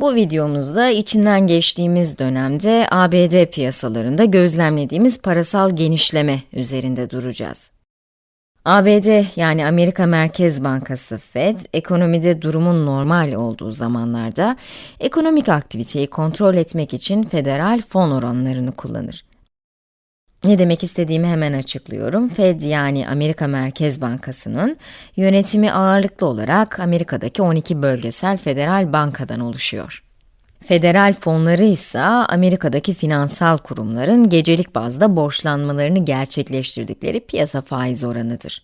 Bu videomuzda içinden geçtiğimiz dönemde ABD piyasalarında gözlemlediğimiz parasal genişleme üzerinde duracağız. ABD yani Amerika Merkez Bankası Fed, ekonomide durumun normal olduğu zamanlarda ekonomik aktiviteyi kontrol etmek için federal fon oranlarını kullanır. Ne demek istediğimi hemen açıklıyorum. Fed yani Amerika Merkez Bankası'nın yönetimi ağırlıklı olarak Amerika'daki 12 bölgesel federal bankadan oluşuyor. Federal fonları ise Amerika'daki finansal kurumların gecelik bazda borçlanmalarını gerçekleştirdikleri piyasa faiz oranıdır.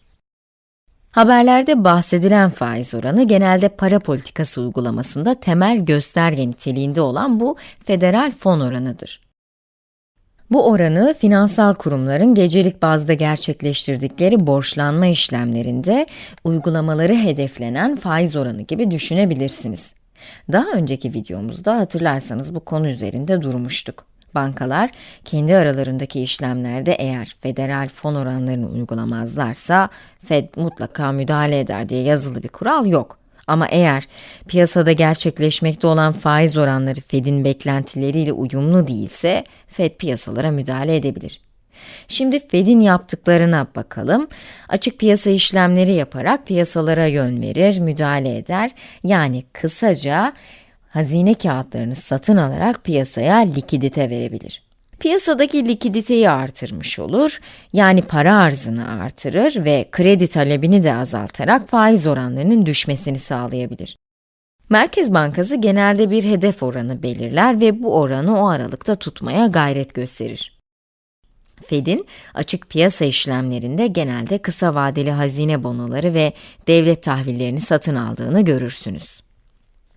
Haberlerde bahsedilen faiz oranı genelde para politikası uygulamasında temel gösterge niteliğinde olan bu federal fon oranıdır. Bu oranı finansal kurumların gecelik bazda gerçekleştirdikleri borçlanma işlemlerinde uygulamaları hedeflenen faiz oranı gibi düşünebilirsiniz. Daha önceki videomuzda hatırlarsanız bu konu üzerinde durmuştuk. Bankalar kendi aralarındaki işlemlerde eğer federal fon oranlarını uygulamazlarsa Fed mutlaka müdahale eder diye yazılı bir kural yok. Ama eğer piyasada gerçekleşmekte olan faiz oranları Fed'in beklentileriyle uyumlu değilse, Fed piyasalara müdahale edebilir. Şimdi Fed'in yaptıklarına bakalım. Açık piyasa işlemleri yaparak piyasalara yön verir, müdahale eder. Yani kısaca hazine kağıtlarını satın alarak piyasaya likidite verebilir. Piyasadaki likiditeyi artırmış olur, yani para arzını artırır ve kredi talebini de azaltarak faiz oranlarının düşmesini sağlayabilir. Merkez Bankası genelde bir hedef oranı belirler ve bu oranı o aralıkta tutmaya gayret gösterir. Fed'in açık piyasa işlemlerinde genelde kısa vadeli hazine bonoları ve devlet tahvillerini satın aldığını görürsünüz.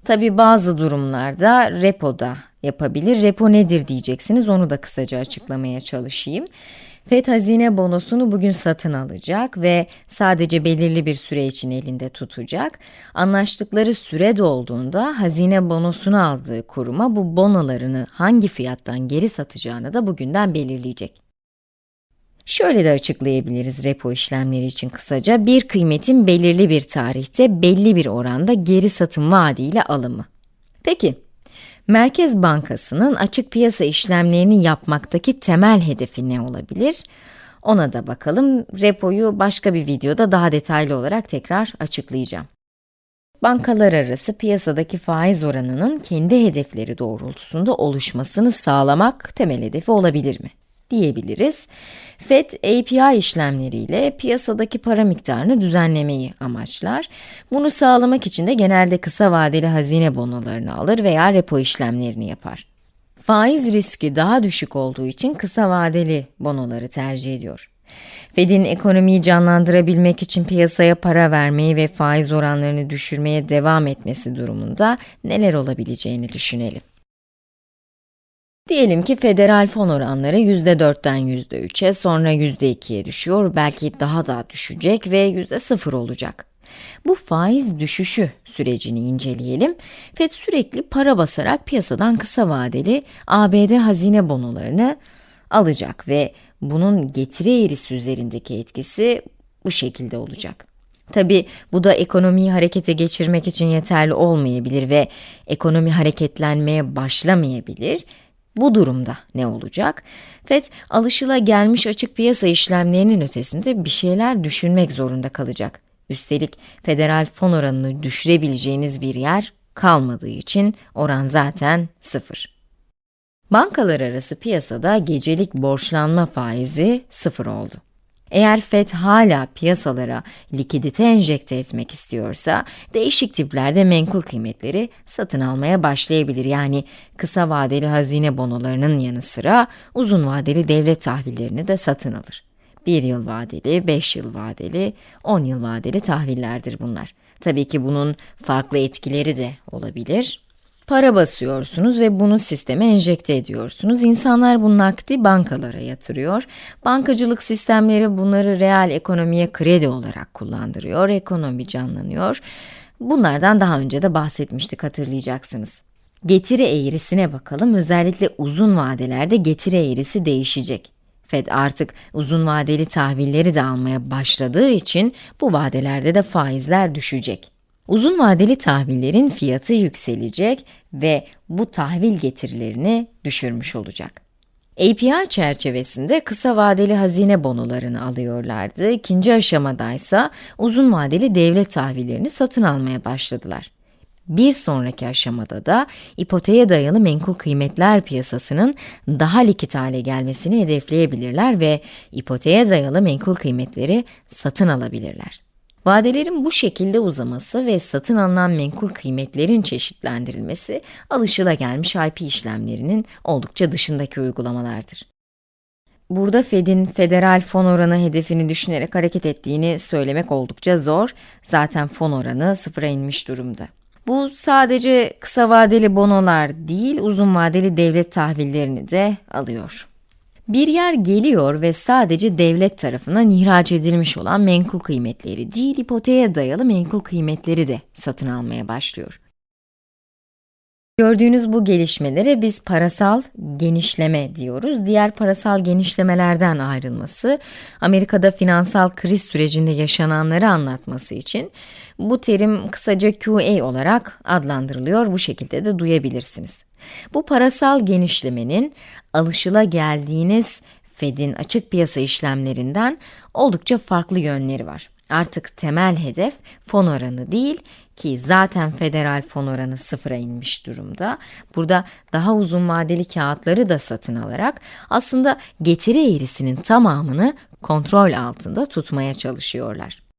Tabi bazı durumlarda repoda yapabilir. Repo nedir diyeceksiniz, onu da kısaca açıklamaya çalışayım. FED hazine bonosunu bugün satın alacak ve sadece belirli bir süre için elinde tutacak. Anlaştıkları süre dolduğunda hazine bonosunu aldığı kuruma bu bonolarını hangi fiyattan geri satacağını da bugünden belirleyecek. Şöyle de açıklayabiliriz repo işlemleri için kısaca, bir kıymetin belirli bir tarihte belli bir oranda geri satım vaadiyle alımı. Peki, Merkez Bankası'nın açık piyasa işlemlerini yapmaktaki temel hedefi ne olabilir? Ona da bakalım. Repoyu başka bir videoda daha detaylı olarak tekrar açıklayacağım. Bankalar arası piyasadaki faiz oranının kendi hedefleri doğrultusunda oluşmasını sağlamak temel hedefi olabilir mi? Diyebiliriz. FED API işlemleriyle piyasadaki para miktarını düzenlemeyi amaçlar. Bunu sağlamak için de genelde kısa vadeli hazine bonolarını alır veya repo işlemlerini yapar. Faiz riski daha düşük olduğu için kısa vadeli bonoları tercih ediyor. Fed'in ekonomiyi canlandırabilmek için piyasaya para vermeyi ve faiz oranlarını düşürmeye devam etmesi durumunda neler olabileceğini düşünelim. Diyelim ki federal fon oranları %4'ten %3'e, sonra %2'ye düşüyor, belki daha da düşecek ve %0 olacak. Bu faiz düşüşü sürecini inceleyelim. Fed sürekli para basarak piyasadan kısa vadeli ABD hazine bonolarını alacak ve bunun getiri eğrisi üzerindeki etkisi bu şekilde olacak. Tabi bu da ekonomiyi harekete geçirmek için yeterli olmayabilir ve ekonomi hareketlenmeye başlamayabilir bu durumda ne olacak? FED, alışıla gelmiş açık piyasa işlemlerinin ötesinde bir şeyler düşünmek zorunda kalacak. Üstelik federal fon oranını düşürebileceğiniz bir yer kalmadığı için oran zaten sıfır. Bankalar arası piyasada gecelik borçlanma faizi sıfır oldu. Eğer FED hala piyasalara likidite enjekte etmek istiyorsa, değişik tiplerde menkul kıymetleri satın almaya başlayabilir. Yani kısa vadeli hazine bonolarının yanı sıra uzun vadeli devlet tahvillerini de satın alır. 1 yıl vadeli, 5 yıl vadeli, 10 yıl vadeli tahvillerdir bunlar. Tabii ki bunun farklı etkileri de olabilir. Para basıyorsunuz ve bunu sisteme enjekte ediyorsunuz. İnsanlar bu nakdi bankalara yatırıyor. Bankacılık sistemleri bunları reel ekonomiye kredi olarak kullandırıyor. Ekonomi canlanıyor. Bunlardan daha önce de bahsetmiştik hatırlayacaksınız. Getiri eğrisine bakalım. Özellikle uzun vadelerde getiri eğrisi değişecek. Fed artık uzun vadeli tahvilleri de almaya başladığı için bu vadelerde de faizler düşecek. Uzun vadeli tahvillerin fiyatı yükselecek ve bu tahvil getirilerini düşürmüş olacak. API çerçevesinde kısa vadeli hazine bonolarını alıyorlardı. İkinci aşamadaysa uzun vadeli devlet tahvillerini satın almaya başladılar. Bir sonraki aşamada da ipoteğe dayalı menkul kıymetler piyasasının daha likit hale gelmesini hedefleyebilirler ve ipoteğe dayalı menkul kıymetleri satın alabilirler. Vadelerin bu şekilde uzaması ve satın alınan menkul kıymetlerin çeşitlendirilmesi alışılagelmiş IP işlemlerinin oldukça dışındaki uygulamalardır. Burada Fed'in federal fon oranı hedefini düşünerek hareket ettiğini söylemek oldukça zor. Zaten fon oranı sıfıra inmiş durumda. Bu sadece kısa vadeli bonolar değil, uzun vadeli devlet tahvillerini de alıyor. Bir yer geliyor ve sadece devlet tarafından ihraç edilmiş olan menkul kıymetleri değil, ipoteğe dayalı menkul kıymetleri de satın almaya başlıyor. Gördüğünüz bu gelişmelere biz parasal genişleme diyoruz. Diğer parasal genişlemelerden ayrılması, Amerika'da finansal kriz sürecinde yaşananları anlatması için bu terim kısaca QA olarak adlandırılıyor. Bu şekilde de duyabilirsiniz. Bu parasal genişlemenin alışıla geldiğiniz Fed'in açık piyasa işlemlerinden oldukça farklı yönleri var. Artık temel hedef fon oranı değil ki zaten federal fon oranı sıfıra inmiş durumda. Burada daha uzun vadeli kağıtları da satın alarak aslında getiri eğrisinin tamamını kontrol altında tutmaya çalışıyorlar.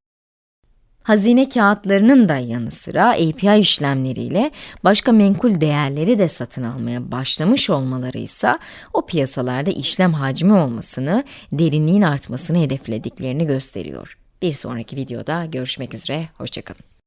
Hazine kağıtlarının da yanı sıra API işlemleriyle başka menkul değerleri de satın almaya başlamış olmaları ise o piyasalarda işlem hacmi olmasını, derinliğin artmasını hedeflediklerini gösteriyor. Bir sonraki videoda görüşmek üzere, hoşçakalın.